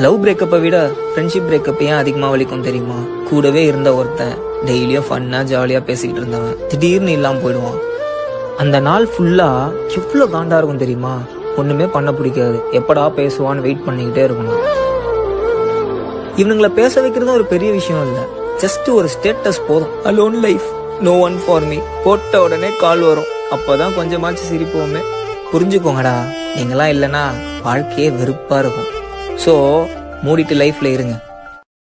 Love பிரேக்கப்பை விட friendship breakup ஏன் அதிகமாக வலிக்கும் தெரியுமா? கூடவே இருந்த ஒருத்தன் டெய்லியும் ஃபன்னாக ஜாலியாக பேசிக்கிட்டு இருந்தவன் திடீர்னு இல்லாமல் போயிடுவான். அந்த நாள் ஃபுல்லாக எவ்வளோ காண்டாக இருக்கும் தெரியுமா? ஒன்றுமே பண்ண பிடிக்காது. எப்படா பேசுவான்னு வெயிட் பண்ணிக்கிட்டே இருக்கணும். இவனுங்களை பேச வைக்கிறதும் ஒரு பெரிய விஷயம் இல்லை. ஜஸ்ட் ஒரு ஸ்டேட்டஸ் போதும். Alone life no one for me போட்ட உடனே கால் வரும். அப்போதான் கொஞ்சமாச்சும் சிரிப்போமே. புரிஞ்சுக்கோங்கடா. நீங்களாம் இல்லைன்னா வாழ்க்கையே வெறுப்பாக இருக்கும். ஸோ மூடிட்டு லைஃப்பில் இருங்க.